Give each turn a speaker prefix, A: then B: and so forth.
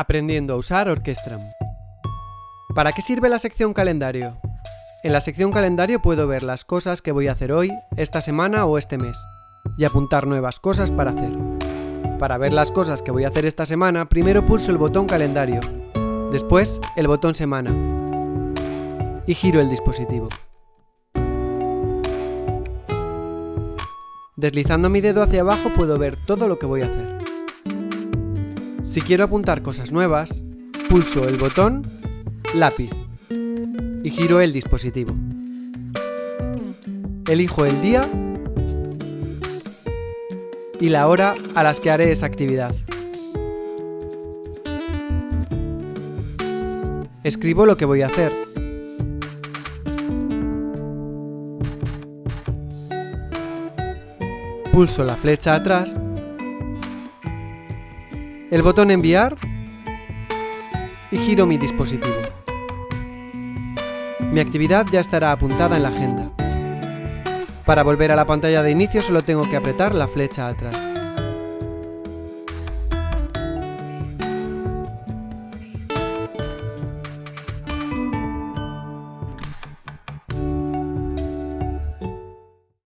A: Aprendiendo a usar Orquestram. ¿Para qué sirve la sección calendario? En la sección calendario puedo ver las cosas que voy a hacer hoy, esta semana o este mes, y apuntar nuevas cosas para hacer. Para ver las cosas que voy a hacer esta semana, primero pulso el botón calendario, después el botón semana, y giro el dispositivo. Deslizando mi dedo hacia abajo puedo ver todo lo que voy a hacer. Si quiero apuntar cosas nuevas, pulso el botón lápiz y giro el dispositivo. Elijo el día y la hora a las que haré esa actividad. Escribo lo que voy a hacer. Pulso la flecha atrás el botón enviar y giro mi dispositivo. Mi actividad ya estará apuntada en la agenda. Para volver a la pantalla de inicio solo tengo que apretar la flecha atrás.